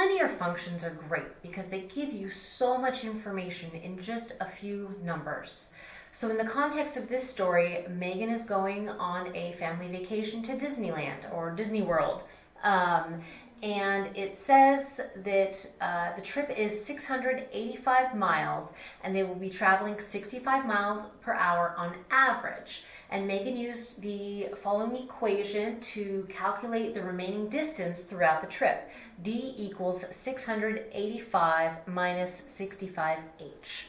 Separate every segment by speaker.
Speaker 1: linear functions are great because they give you so much information in just a few numbers. So in the context of this story, Megan is going on a family vacation to Disneyland or Disney World. Um, and it says that uh, the trip is 685 miles and they will be traveling 65 miles per hour on average. And Megan used the following equation to calculate the remaining distance throughout the trip. D equals 685 minus 65h.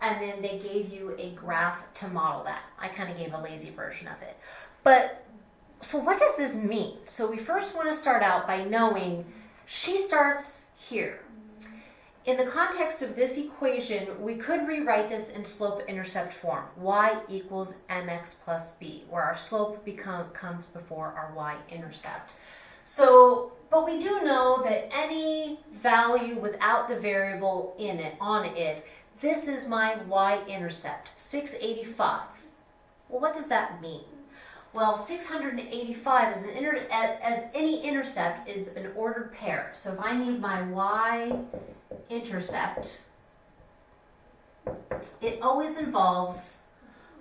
Speaker 1: And then they gave you a graph to model that. I kind of gave a lazy version of it. But so what does this mean? So we first want to start out by knowing she starts here. In the context of this equation, we could rewrite this in slope-intercept form. y equals mx plus b, where our slope become, comes before our y-intercept. So, but we do know that any value without the variable in it, on it, this is my y-intercept, 685. Well, what does that mean? Well, 685 as, an inter as any intercept is an ordered pair. So if I need my y-intercept, it always involves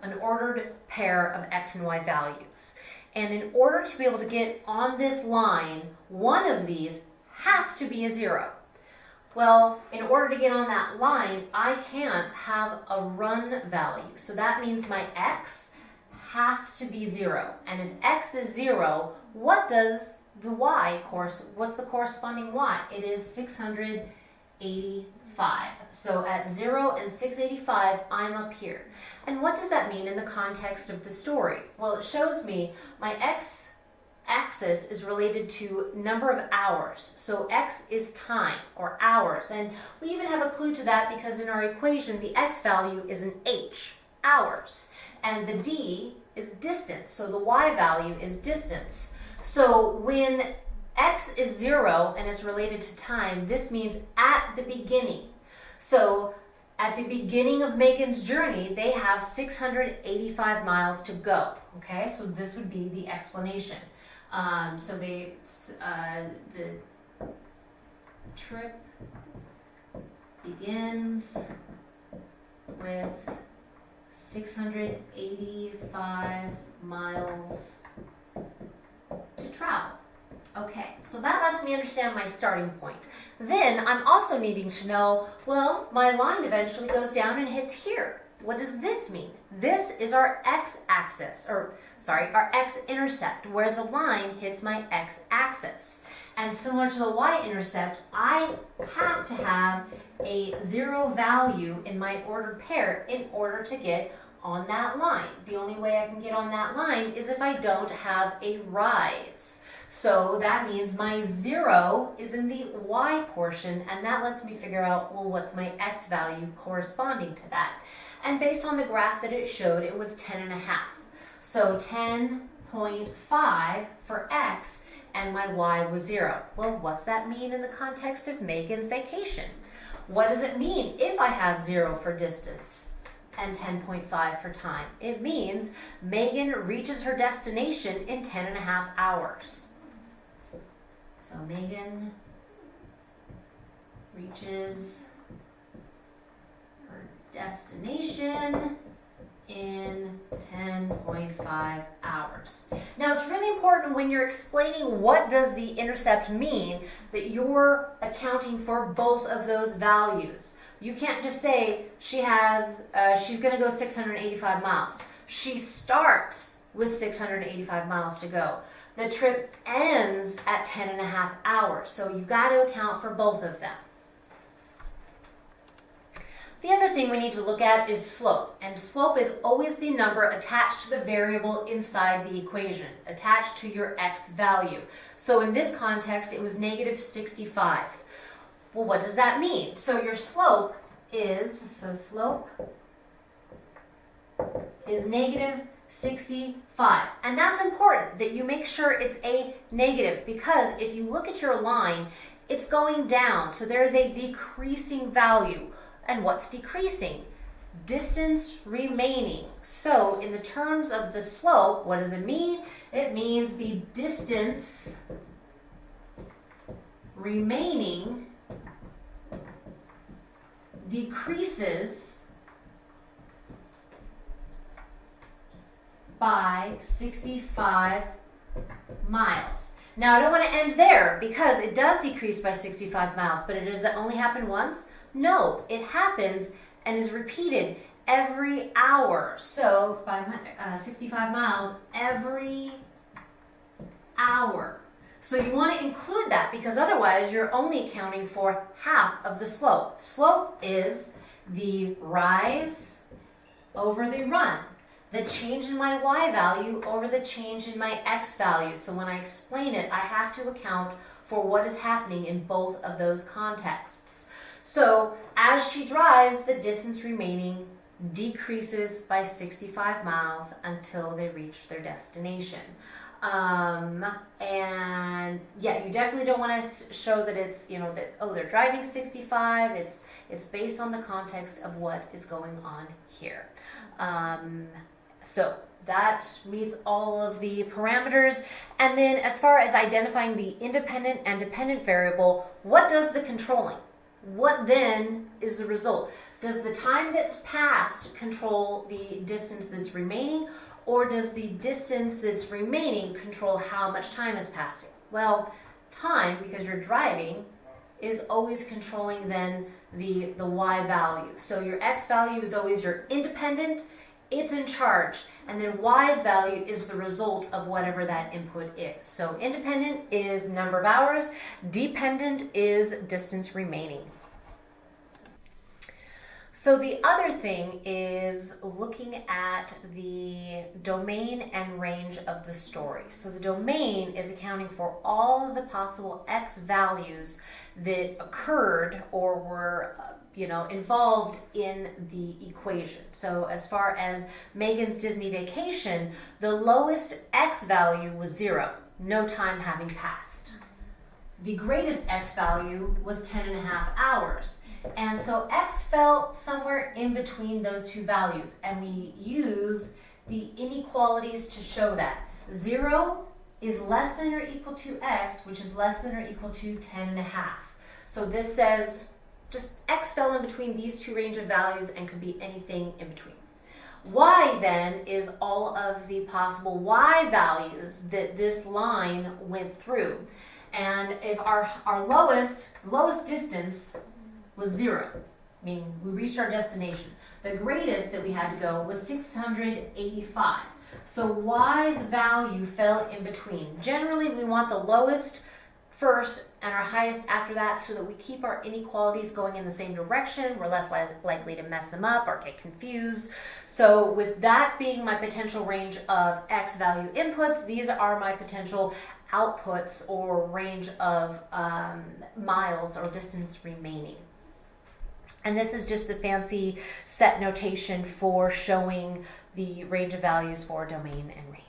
Speaker 1: an ordered pair of x and y values. And in order to be able to get on this line, one of these has to be a zero. Well, in order to get on that line, I can't have a run value. So that means my x has to be zero. And if x is zero, what does the y course, what's the corresponding y? It is 685. So at 0 and 685, I'm up here. And what does that mean in the context of the story? Well, it shows me my x axis is related to number of hours. So x is time or hours. And we even have a clue to that because in our equation, the x value is an h, hours. And the d is distance. So the y value is distance. So when x is 0 and is related to time, this means at the beginning. So at the beginning of Megan's journey, they have 685 miles to go. Okay, so this would be the explanation. Um, so they, uh, the trip begins with 685 miles to travel. Okay, so that lets me understand my starting point. Then I'm also needing to know, well, my line eventually goes down and hits here. What does this mean? This is our x-axis, or sorry, our x-intercept, where the line hits my x-axis. And similar to the y-intercept, I have to have a zero value in my ordered pair in order to get on that line. The only way I can get on that line is if I don't have a rise. So that means my zero is in the y portion, and that lets me figure out, well, what's my x value corresponding to that? And based on the graph that it showed, it was 10 and a half. So 10.5 for x, and my y was zero. Well, what's that mean in the context of Megan's vacation? What does it mean if I have zero for distance? and 10.5 for time. It means Megan reaches her destination in 10 and a half hours. So Megan reaches destination in 10.5 hours. Now it's really important when you're explaining what does the intercept mean that you're accounting for both of those values. You can't just say she has, uh, she's going to go 685 miles. She starts with 685 miles to go. The trip ends at 10 and a half hours. So you got to account for both of them. The other thing we need to look at is slope. And slope is always the number attached to the variable inside the equation, attached to your x value. So in this context, it was negative 65. Well, what does that mean? So your slope is, so slope is negative 65. And that's important that you make sure it's a negative because if you look at your line, it's going down. So there's a decreasing value. And what's decreasing? Distance remaining. So in the terms of the slope, what does it mean? It means the distance remaining decreases by 65 miles. Now, I don't want to end there because it does decrease by 65 miles, but it does it only happen once? No, it happens and is repeated every hour. So, five, uh, 65 miles every hour. So you want to include that because otherwise you're only accounting for half of the slope. Slope is the rise over the run, the change in my y value over the change in my x value. So when I explain it, I have to account for what is happening in both of those contexts. So as she drives, the distance remaining decreases by 65 miles until they reach their destination. Um, and yeah, you definitely don't want to show that it's, you know, that, oh, they're driving 65. It's, it's based on the context of what is going on here. Um, so that meets all of the parameters. And then as far as identifying the independent and dependent variable, what does the controlling? What then is the result? Does the time that's passed control the distance that's remaining or does the distance that's remaining control how much time is passing? Well, time, because you're driving, is always controlling then the, the y value. So your x value is always your independent, it's in charge, and then y's value is the result of whatever that input is. So independent is number of hours, dependent is distance remaining. So the other thing is looking at the domain and range of the story. So the domain is accounting for all of the possible x values that occurred or were uh, you know involved in the equation. So as far as Megan's Disney vacation, the lowest x value was 0, no time having passed. The greatest x value was 10 and a half hours. And so x fell somewhere in between those two values, and we use the inequalities to show that. 0 is less than or equal to x, which is less than or equal to 10 and a half. So this says just x fell in between these two range of values and could be anything in between. Y then is all of the possible y values that this line went through. And if our, our lowest, lowest distance was zero, meaning we reached our destination. The greatest that we had to go was 685. So y's value fell in between. Generally, we want the lowest first and our highest after that so that we keep our inequalities going in the same direction. We're less li likely to mess them up or get confused. So with that being my potential range of x value inputs, these are my potential outputs or range of um, miles or distance remaining. And this is just the fancy set notation for showing the range of values for domain and range.